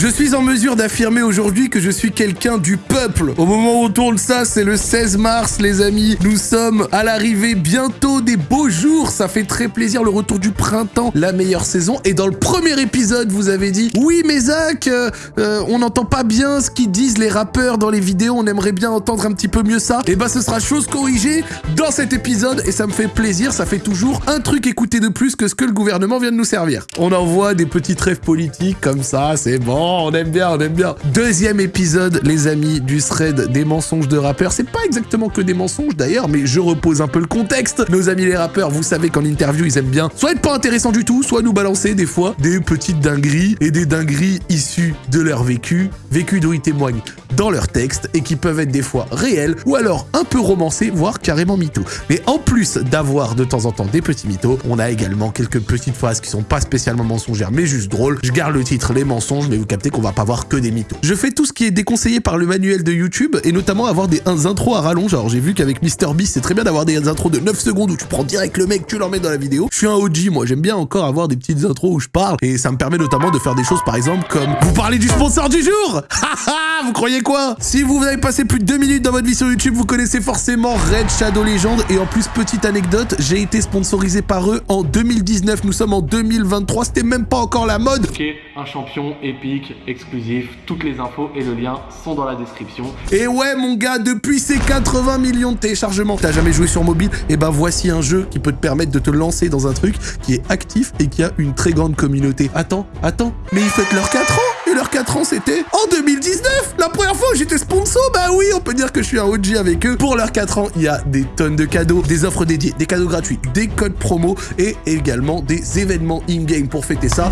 Je suis en mesure d'affirmer aujourd'hui que je suis quelqu'un du peuple. Au moment où on tourne ça, c'est le 16 mars, les amis. Nous sommes à l'arrivée bientôt des beaux jours. Ça fait très plaisir, le retour du printemps, la meilleure saison. Et dans le premier épisode, vous avez dit, oui, mais Zach, euh, euh, on n'entend pas bien ce qu'ils disent les rappeurs dans les vidéos. On aimerait bien entendre un petit peu mieux ça. Et bah, ce sera chose corrigée dans cet épisode. Et ça me fait plaisir. Ça fait toujours un truc écouté de plus que ce que le gouvernement vient de nous servir. On envoie des petits trêves politiques comme ça. C'est bon, on aime bien, on aime bien. Deuxième épisode, les amis, du thread des mensonges de rappeurs. C'est pas exactement que des mensonges d'ailleurs, mais je repose un peu le contexte. Nos amis les rappeurs, vous savez qu'en interview, ils aiment bien soit être pas intéressants du tout, soit nous balancer des fois des petites dingueries et des dingueries issues de leur vécu, vécu d'où ils témoignent dans leur texte et qui peuvent être des fois réels ou alors un peu romancés, voire carrément mythos. Mais en plus d'avoir de temps en temps des petits mythos, on a également quelques petites phrases qui sont pas spécialement mensongères mais juste drôles. Je garde le titre les mensonges, mais vous captez qu'on va pas voir que des mythos. Je fais tout ce qui est déconseillé par le manuel de YouTube et notamment avoir des intros à rallonge. Alors j'ai vu qu'avec MrBeast, c'est très bien d'avoir des intros de 9 secondes où tu prends direct le mec, tu l'emmènes dans la vidéo. Je suis un OG, moi, j'aime bien encore avoir des petites intros où je parle et ça me permet notamment de faire des choses par exemple comme vous parlez du sponsor du jour vous croyez quoi? Si vous avez passé plus de 2 minutes dans votre vie sur YouTube, vous connaissez forcément Red Shadow Legend et en plus petite anecdote, j'ai été sponsorisé par eux en 2019, nous sommes en 2023, c'était même pas encore la mode. Ok, un champion épique, exclusif, toutes les infos et le lien sont dans la description. Et ouais mon gars, depuis ces 80 millions de téléchargements, t'as jamais joué sur mobile, et ben voici un jeu qui peut te permettre de te lancer dans un truc qui est actif et qui a une très grande communauté. Attends, attends, mais ils fêtent leurs 4 ans et leurs 4 ans c'était en 2019 La première fois j'étais sponsor, bah oui, on peut dire que je suis un OG avec eux. Pour leurs 4 ans, il y a des tonnes de cadeaux, des offres dédiées, des cadeaux gratuits, des codes promo et également des événements in-game pour fêter ça.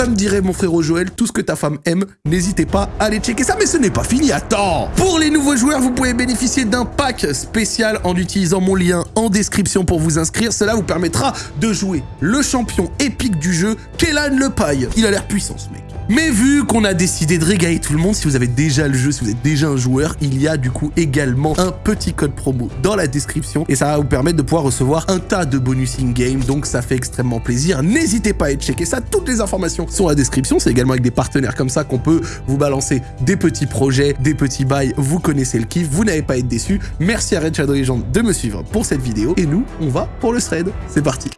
Comme dirait mon frérot Joël, tout ce que ta femme aime, n'hésitez pas à aller checker ça, mais ce n'est pas fini, attends Pour les nouveaux joueurs, vous pouvez bénéficier d'un pack spécial en utilisant mon lien en description pour vous inscrire. Cela vous permettra de jouer le champion épique du jeu, Kellan Le Paille. Il a l'air puissant, ce mec. Mais vu qu'on a décidé de régaler tout le monde, si vous avez déjà le jeu, si vous êtes déjà un joueur, il y a du coup également un petit code promo dans la description et ça va vous permettre de pouvoir recevoir un tas de bonus in-game, donc ça fait extrêmement plaisir. N'hésitez pas à aller checker ça, toutes les informations sont dans la description, c'est également avec des partenaires comme ça qu'on peut vous balancer des petits projets, des petits bails, vous connaissez le kiff, vous n'allez pas être déçus. Merci à Red Shadow Legend de me suivre pour cette vidéo. Et nous, on va pour le thread. C'est parti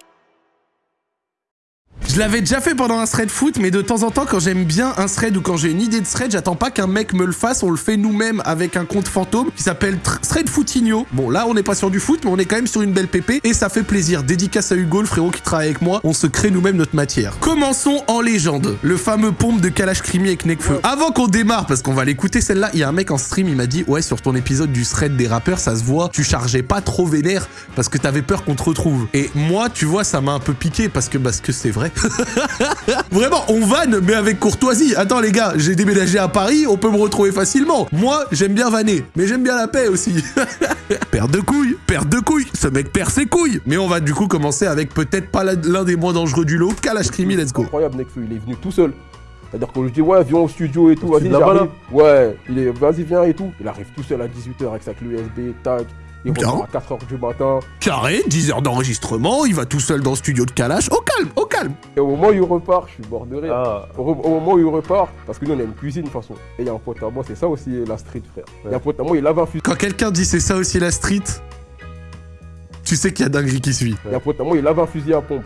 je l'avais déjà fait pendant un thread foot, mais de temps en temps, quand j'aime bien un thread ou quand j'ai une idée de thread, j'attends pas qu'un mec me le fasse, on le fait nous-mêmes avec un compte fantôme qui s'appelle Thread Footinho. Bon, là, on n'est pas sur du foot, mais on est quand même sur une belle pépé et ça fait plaisir. Dédicace à Hugo, le frérot qui travaille avec moi, on se crée nous-mêmes notre matière. Commençons en légende, le fameux pompe de Kalash Krimi avec Nekfeu. Avant qu'on démarre, parce qu'on va l'écouter celle-là, il y a un mec en stream, il m'a dit, ouais, sur ton épisode du thread des rappeurs, ça se voit, tu chargeais pas trop vénère parce que t'avais peur qu'on te retrouve. Et moi, tu vois, ça m'a un peu piqué parce que, parce que c'est vrai. Vraiment, on vanne, mais avec courtoisie. Attends, les gars, j'ai déménagé à Paris, on peut me retrouver facilement. Moi, j'aime bien vanner, mais j'aime bien la paix aussi. perte de couilles, perte de couilles. Ce mec perd ses couilles. Mais on va du coup commencer avec peut-être pas l'un des moins dangereux du lot, Kalash Krimi, let's go. Incroyable, Nekfeu, il est venu tout seul. C'est-à-dire qu'on lui dit, ouais, viens au studio et tout, vas-y, j'arrive. Ouais, il est, vas-y, viens et tout. Il arrive tout seul à 18h avec sa clé USB, tac. Il revient à 4h du matin. Carré, 10 heures d'enregistrement, il va tout seul dans le studio de Kalash. Au calme, au calme. Et au moment où il repart, je suis bord de rire. Ah. Au, moment où il repart, parce que nous on a une cuisine de toute façon. Et il y a un pote à moi, c'est ça aussi la street, frère. Il y a un pote à moi, il lave un fusil. Quand quelqu'un dit c'est ça aussi la street, tu sais qu'il y a dinguerie qui suit. Il y a un pote à moi, il lave un fusil à pompe.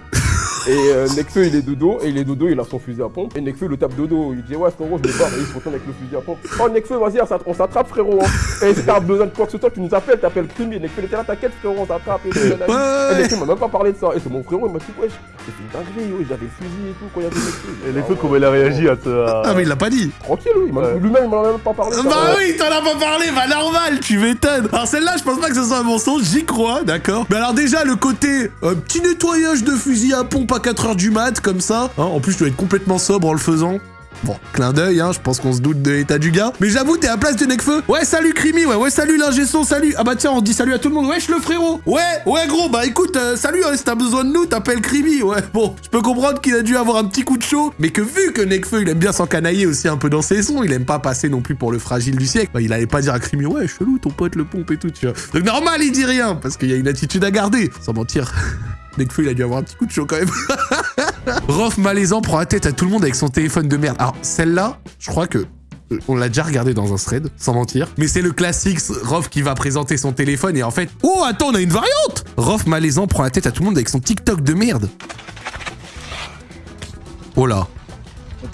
Et euh, Nekfeu il est dodo, et il est dodo, il a son fusil à pompe. Et Nekfeu le tape dodo, il dit ouais frérot je me barre, et il se retourne avec le fusil à pompe. Oh Nekfeu vas-y on s'attrape frérot hein. Et si t'as besoin de quoi que ce soit, tu nous appelles, t'appelles Krimi, Nekfeu était là, t'inquiète frérot, on s'attrape et, et Nekfeu m'a même pas parlé de ça. Et c'est mon frérot, il m'a dit wesh, c'est une dinguerie, j'avais le fusil et tout quand il y avait Nekfeu. Et Nekfeu comment il a réagi à ça Ah mais il l'a pas dit Tranquille lui-même il m'en a même pas parlé. Bah oui, t'en as pas parlé, bah normal, tu m'étonnes Alors celle-là je pense pas que ce soit un mensonge, j'y crois, d'accord Mais alors déjà le côté euh, petit nettoyage de fusil à pompe à 4h du mat comme ça. Hein, en plus, je dois être complètement sobre en le faisant. Bon, clin d'œil, hein, je pense qu'on se doute de l'état du gars. Mais j'avoue, t'es à la place de Necfeu. Ouais, salut Crimi, ouais, ouais, salut l'ingé salut. Ah bah tiens, on dit salut à tout le monde. Wesh le frérot. Ouais, ouais gros, bah écoute, euh, salut, hein, si t'as besoin de nous, t'appelles Crimi. Ouais, bon, je peux comprendre qu'il a dû avoir un petit coup de chaud, mais que vu que Necfeu, il aime bien s'encanailler aussi un peu dans ses sons, il aime pas passer non plus pour le fragile du siècle, bah il allait pas dire à Crimi, ouais, chelou, ton pote le pompe et tout, tu vois. Donc normal, il dit rien, parce qu'il y a une attitude à garder, sans mentir. Nekfeu, il a dû avoir un petit coup de chaud quand même. Rof malaisant prend la tête à tout le monde avec son téléphone de merde. Alors, celle-là, je crois que euh, on l'a déjà regardé dans un thread, sans mentir. Mais c'est le classique Rof qui va présenter son téléphone et en fait... Oh, attends, on a une variante Rof malaisant prend la tête à tout le monde avec son TikTok de merde. Oh là.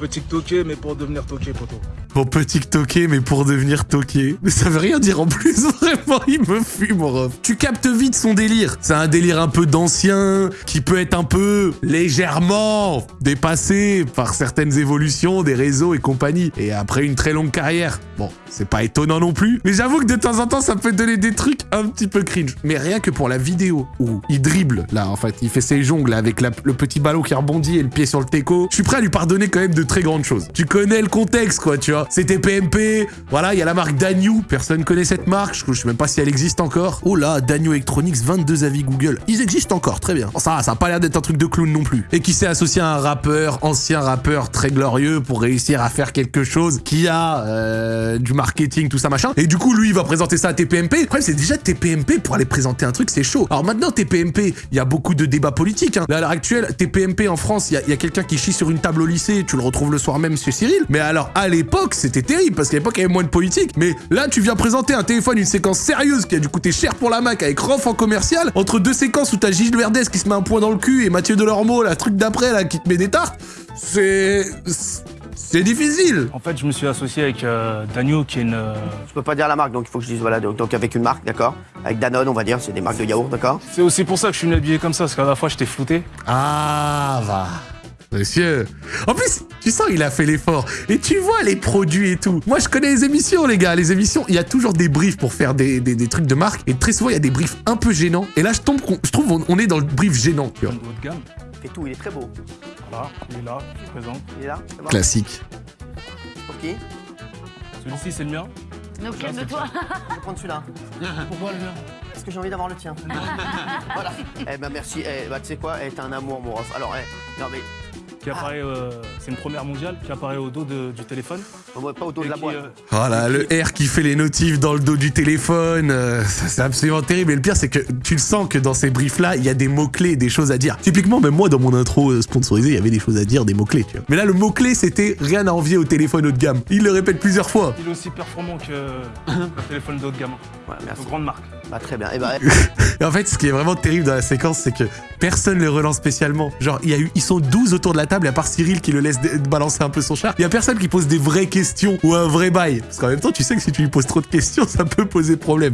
On peut TikToker, mais pour devenir toqué, poto. On peut TikToker, mais pour devenir toqué. Mais ça veut rien dire en plus, vraiment, il me fume, mon ref. Tu captes vite son délire. C'est un délire un peu d'ancien, qui peut être un peu légèrement dépassé par certaines évolutions des réseaux et compagnie. Et après une très longue carrière, bon, c'est pas étonnant non plus. Mais j'avoue que de temps en temps, ça peut donner des trucs un petit peu cringe. Mais rien que pour la vidéo où il dribble, là, en fait, il fait ses jongles avec le petit ballon qui rebondit et le pied sur le teco, je suis prêt à lui pardonner quand même de très grandes choses. Tu connais le contexte, quoi, tu vois. C'était PMP, voilà, il y a la marque Danyu, personne connaît cette marque, je, je sais même pas si elle existe encore. Oh là, Danyu Electronics, 22 avis Google. Ils existent encore, très bien. Ça, ça a pas l'air d'être un truc de clown non plus. Et qui s'est associé à un rappeur, ancien rappeur très glorieux pour réussir à faire quelque chose qui a euh, du marketing, tout ça machin. Et du coup, lui, il va présenter ça à TPMP. Le problème, c'est déjà TPMP pour aller présenter un truc, c'est chaud. Alors maintenant, TPMP, il y a beaucoup de débats politiques. hein. Là, à l'heure actuelle, TPMP en France, il y a, il y a quelqu'un qui chie sur une table au lycée, tu le retrouves le soir même, Monsieur Cyril. Mais alors, à l'époque, c'était terrible parce qu'à l'époque, il y avait moins de politique. Mais là, tu viens présenter un téléphone, une séquence sérieuse qui a dû coûter cher pour la Mac avec Rof en commercial, entre deux séquences où t'as Gilles Verdès qui se met un point dans le cul et Mathieu Delormeau, la truc d'après, là, qui te met des tartes. C'est. C'est difficile. En fait, je me suis associé avec euh, Daniel, qui est une. euh, Je peux pas dire la marque, donc il faut que je dise voilà. Donc, donc avec une marque, d'accord? Avec Danone, on va dire, c'est des marques de yaourt, d'accord? C'est aussi pour ça que je suis venu habillé comme ça, parce qu'à la fois, j'étais flouté. Ah, va. Monsieur. En plus, tu sens, il a fait l'effort. Et tu vois les produits et tout. Moi, je connais les émissions, les gars. Les émissions, il y a toujours des briefs pour faire des, des- des trucs de marque. Et très souvent, il y a des briefs un peu gênants. Et là, je, tombe, qu'on- je trouve on, on est dans le brief gênant, tu vois. de haut de gamme. Fait tout, il est très beau. Voilà, il est là, je présente. Il est là c'est bon Classique. Ok. Celui-ci, c'est le mien. Donc, calme-toi. Je vais prendre celui-là. Pourquoi le mien Parce que j'ai envie d'avoir le tien. voilà. Eh ben merci. Eh bah tu sais quoi? Eh t'es un amour, mon ref. Alors, eh, non mais, Qui apparaît, euh, c'est une première mondiale, qui apparaît au dos de- du téléphone. moi, pas au dos Et de la qui, boîte. euh, Oh là, le R qui fait les notifs dans le dos du téléphone, euh, ça, c'est absolument terrible. Et le pire, c'est que tu le sens que dans ces briefs-là, il y a des mots-clés, des choses à dire. Typiquement, même moi, dans mon intro euh, sponsorisé, il y avait des choses à dire, des mots-clés, tu vois. Mais là, le mot-clé, c'était rien à envier au téléphone haut de gamme. Il le répète plusieurs fois. il est aussi performant que le téléphone de haut de gamme. Voilà, merci. Une grande marque. Bah très bien. Eh ben, Et en fait, ce qui est vraiment terrible dans la séquence, c'est que personne le relance spécialement. Genre, il y a eu, ils sont 12 autour de la table, à part Cyril qui le laisse balancer un peu son chat, il y a personne qui pose des vraies questions ou un vrai bail. Parce qu'en même temps, tu sais que si tu lui poses trop de questions, ça peut poser problème.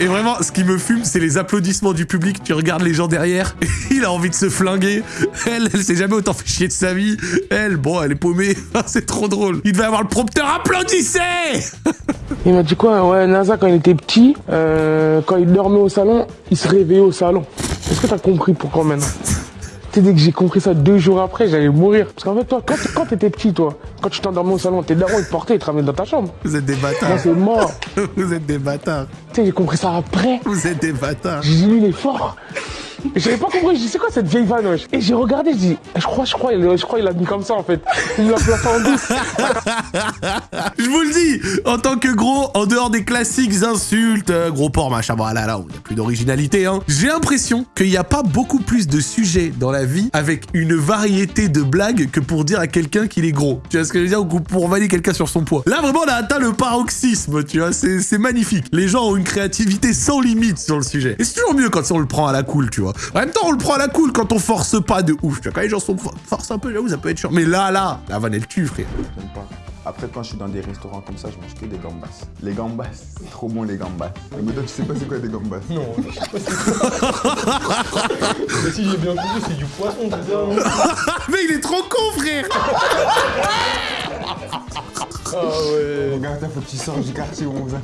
Et vraiment, ce qui me fume, c'est les applaudissements du public. Tu regardes les gens derrière, il a envie de se flinguer. Elle, elle s'est jamais autant fait chier de sa vie. Elle, bon, elle est paumée. c'est trop drôle. Il devait avoir le prompteur. Applaudissez Il m'a dit quoi Ouais, NASA, quand il était petit, euh, quand il dormait au salon, il se réveillait au salon. Est-ce que t'as compris pourquoi maintenant? Tu sais, dès que j'ai compris ça deux jours après, j'allais mourir. Parce qu'en fait, toi, quand, quand t'étais petit, toi, quand tu t'endormais au salon, tes darons, ils te portaient, ils te ramenaient dans ta chambre. Vous êtes des Moi, bâtards. c'est mort. Vous êtes des bâtards. Tu sais, j'ai compris ça après. Vous êtes des bâtards. J'ai dit, lui, il est fort. J'avais pas compris, je dis, c'est quoi cette vieille wesh? Et j'ai regardé, je dis, je crois, je crois, je crois, il a mis comme ça, en fait. Il l'a placé en douce. Je vous le dis, en tant que gros, en dehors des classiques insultes, euh, gros porc, machin, voilà, là, il n'y a plus d'originalité, hein. J'ai l'impression qu'il n'y a pas beaucoup plus de sujets dans la vie avec une variété de blagues que pour dire à quelqu'un qu'il est gros. Tu vois ce que je veux dire? Ou pour valider quelqu'un sur son poids. Là, vraiment, on a atteint le paroxysme, tu vois, c'est magnifique. Les gens ont une créativité sans limite sur le sujet. Et c'est toujours mieux quand on le prend à la cool, tu vois. En même temps, on le prend à la cool quand on force pas de ouf. Tu vois, quand les gens sont for- forcent un peu, j'avoue, ça peut être chiant. Mais là, là, la vanne, elle tue, frère. J'aime pas. Après, quand je suis dans des restaurants comme ça, je mange que des gambas. Les gambas, c'est trop bon les gambas. Mais toi, tu sais pas c'est quoi des gambas? Non. Mais si j'ai bien compris, c'est du poisson, c'est ça Mais il est trop con, frère Ah ouais. Regarde, faut que tu sors du quartier où on va.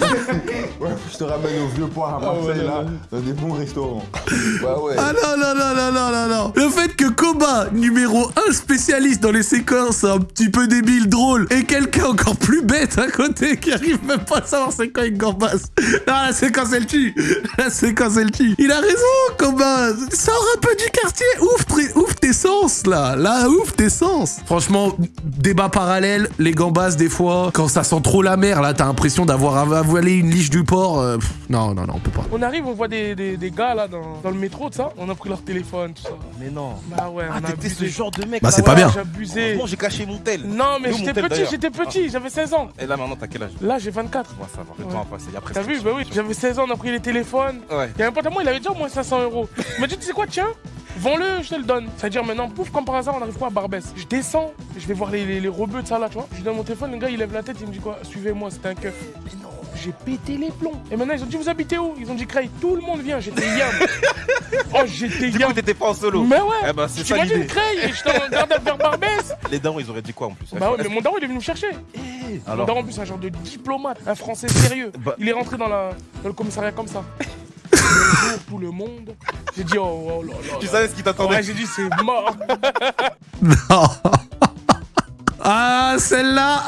ouais, je te ramène au vieux port à Marseille, ouais, là, dans des bons restaurants. Ouais. Ah non, non, non, non, non, non, non Le fait que Koba, numéro 1 spécialiste dans les séquences un petit peu débiles, drôles, et quelqu'un encore plus bête à côté qui arrive même pas à savoir c'est quoi une gambasse. Non, la séquence elle tue La séquence elle tue Il a raison, Koba Sors un peu du quartier tes- ouvre tes sens, là. Là, ouf tes sens. Franchement, débat parallèle, les gambas, des fois, quand ça sent trop la mer, là, t'as l'impression d'avoir avalé une liche du port. euh, pff, non, non, non, on peut pas. On arrive, on voit des, des, des gars là dans, dans le métro, tout ça. On a pris leur téléphone, tout ça. Mais non. Bah ouais, Ah, on a t'étais ce genre de mec. Bah, c'est ouais. pas bien. J'ai abusé. Heureusement, j'ai caché mon tel. Non, mais Nous, j'étais tel, petit, d'ailleurs. j'étais petit, j'avais 16 ans. Et là, maintenant, t'as quel âge? Là, j'ai 24. Ouais, ça va. Le Ouais. temps a passé. Il y a presque. T'as vu, bah oui, j'avais 16 ans, on a pris les téléphones. Ouais. Il y a un pote à moi, il avait déjà au moins 500 euros. Il m'a dit, tu sais quoi, tiens, vends-le, je te le donne. C'est-à-dire maintenant, pouf, comme par hasard, on arrive quoi à Barbès? Je descends, je vais voir les, les, les rebeux de ça là, tu vois. Je lui donne mon téléphone, le gars, il lève la tête, il me dit quoi, suivez-moi, c'était un keuf. Mais non, j'ai pété les plombs. Et maintenant, ils ont dit, vous habitez où? Ils ont dit, Cray, tout le monde vient, j'étais yam. oh, j'étais Du yam. coup, t'étais pas en solo. Mais ouais, Eh ben, c'est ça t'imagines l'idée. Cray, et je t'en garde vers Barbès. Les darons, ils auraient dit quoi en plus? Bah ouais, mais mon daron, il est venu me chercher. Mon Alors? daron, en plus, c'est un genre de diplomate, un français sérieux. Bah- Il est rentré dans, la, dans le commissariat comme ça. Bonjour tout le monde. J'ai dit, oh, oh là là. Tu là. savais ce qui t'attendait Ouais, j'ai dit, c'est mort. Non. Ah, celle-là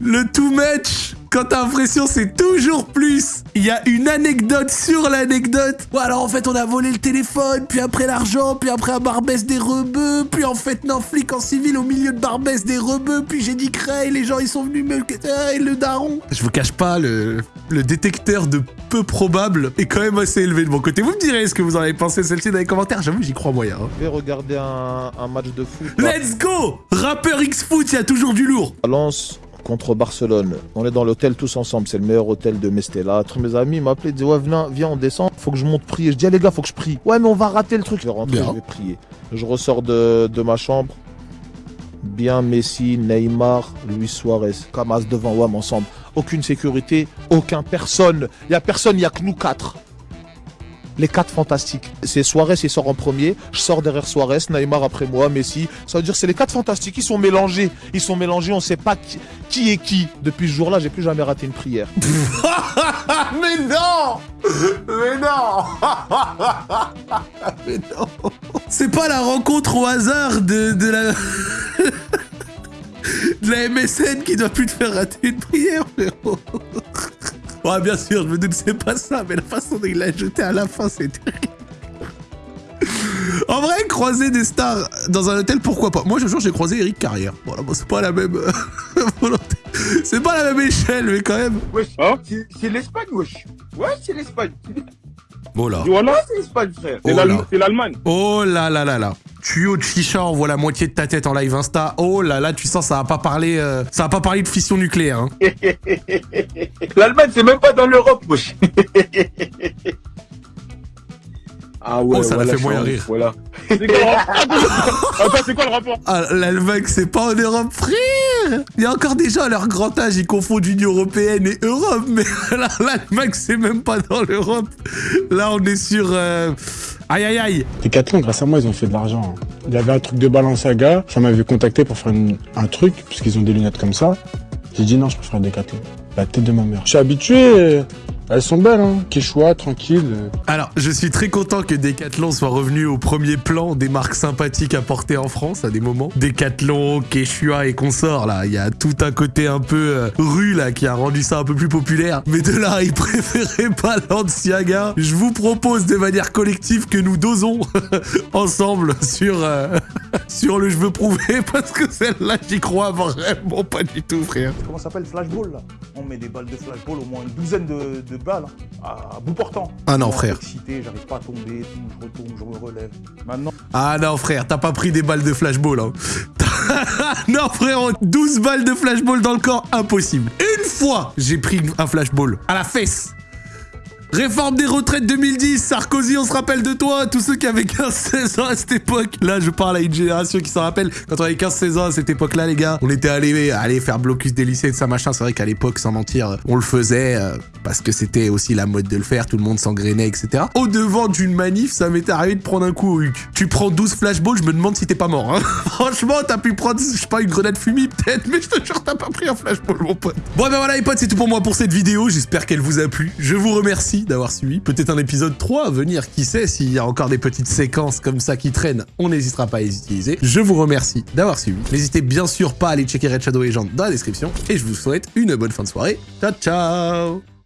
Le too much quand t'as l'impression c'est toujours plus. Il y a une anecdote sur l'anecdote. Bon alors en fait on a volé le téléphone, puis après l'argent, puis après à Barbès des rebeux, puis en fait non flic en civil au milieu de Barbès des rebeux, puis j'ai dit Cray, les gens ils sont venus me ah, et le daron. Je vous cache pas, le, le détecteur de peu probable est quand même assez élevé de mon côté. Vous me direz ce que vous en avez pensé celle-ci dans les commentaires, j'avoue j'y crois moyen. hein. Je vais regarder un, un match de foot. Let's go Rappeur X-Foot, il y a toujours du lourd Valence contre Barcelone. On est dans l'hôtel tous ensemble. C'est le meilleur hôtel de Mestella. Tous mes amis m'appelaient, ils disaient Ouais, viens, viens, on descend. Faut que je monte prier. Je dis Ah, les gars, faut que je prie. Ouais, mais on va rater le truc. Je vais rentrer, je vais prier. Je ressors de, de ma chambre. Bien Messi, Neymar, Luis Suarez. Camas devant WAM ensemble. Aucune sécurité, aucun personne. Il y a personne, il y a que nous quatre. Les quatre fantastiques. C'est Suarez, il sort en premier. Je sors derrière Suarez, Neymar après moi, Messi. Ça veut dire c'est les quatre fantastiques. Ils sont mélangés. Ils sont mélangés. On sait pas qui, est qui. Depuis ce jour-là, j'ai plus jamais raté une prière. Mais non Mais non Mais non C'est pas la rencontre au hasard de, de la... de la MSN qui doit plus te faire rater une prière, frérot Ouais, bien sûr, je me doute que c'est pas ça, mais la façon dont il l'a jeté à la fin, c'est terrible. En vrai, croiser des stars dans un hôtel, pourquoi pas? Moi, je jure, j'ai croisé Eric Carrière. Voilà, bon, c'est pas la même euh, volonté. C'est pas la même échelle, mais quand même. Wesh, c'est- c'est l'Espagne, wesh. Ouais, c'est l'Espagne. Oh là. Voilà, c'est l'Espagne, frère. Oh c'est l'Allemagne. Oh là là là là. Tuyau de chicha, on voit la moitié de ta tête en live Insta. Oh là là, tu sens, ça va pas parler, euh, ça va pas parler de fission nucléaire. Hein. L'Allemagne, c'est même pas dans l'Europe. ah ouais, Oh, ça l'a voilà, fait moyen rire. Voilà. C'est quoi le rapport Attends, c'est quoi le rapport Ah, l'Allemagne, c'est pas en Europe, frère Il y a encore des gens à leur grand âge, ils confondent Union Européenne et Europe, mais l'Allemagne, c'est même pas dans l'Europe. Là, on est sur... euh, Aïe aïe aïe Decathlon, grâce à moi, ils ont fait de l'argent. hein. Il y avait un truc de Balenciaga, ça m'avait contacté pour faire une- un truc, puisqu'ils ont des lunettes comme ça. J'ai dit non, je préfère Decathlon. La tête de ma mère. Je suis habitué, elles sont belles, hein. Quechua, tranquille. Alors, je suis très content que Decathlon soit revenu au premier plan des marques sympathiques à porter en France à des moments. Decathlon, Quechua et consorts, là. Il y a tout un côté un peu euh, rue, là, qui a rendu ça un peu plus populaire. Mais de là, ils préféraient pas Balenciaga. Je vous propose de manière collective que nous dosons ensemble sur, euh, sur le je veux prouver, parce que celle-là, j'y crois vraiment pas du tout, frère. Comment ça s'appelle Flashball là? On met des balles de flashball, au moins une douzaine de, de balles hein, à bout portant. Ah non, frère. Excité, j'arrive pas à tomber, tout, je retombe, je me relève. Maintenant. Ah non frère, t'as pas pris des balles de flashball hein. non frérot, 12 balles de flashball dans le corps, impossible. Une fois, j'ai pris un flashball à la fesse. Réforme des retraites 2010, Sarkozy, on se rappelle de toi, tous ceux qui avaient 15-16 ans à cette époque. Là, je parle à une génération qui s'en rappelle. Quand on avait 15-16 ans à cette époque-là, les gars, on était allés aller faire blocus des lycées et de ça, machin. C'est vrai qu'à l'époque, sans mentir, on le faisait euh, parce que c'était aussi la mode de le faire, tout le monde s'engrainait, etc. Au devant d'une manif, ça m'était arrivé de prendre un coup au huc. Tu prends 12 flashballs, je me demande si t'es pas mort. Hein. Franchement, t'as pu prendre, je sais pas, une grenade fumée peut-être, mais je te jure, t'as pas pris un flashball, mon pote. Bon, ben voilà, les potes, c'est tout pour moi pour cette vidéo. J'espère qu'elle vous a plu. Je vous remercie d'avoir suivi. Peut-être un épisode 3 à venir, qui sait, s'il y a encore des petites séquences comme ça qui traînent, on n'hésitera pas à les utiliser. Je vous remercie d'avoir suivi. N'hésitez bien sûr pas à aller checker Red Shadow Legend dans la description. Et je vous souhaite une bonne fin de soirée. Ciao, ciao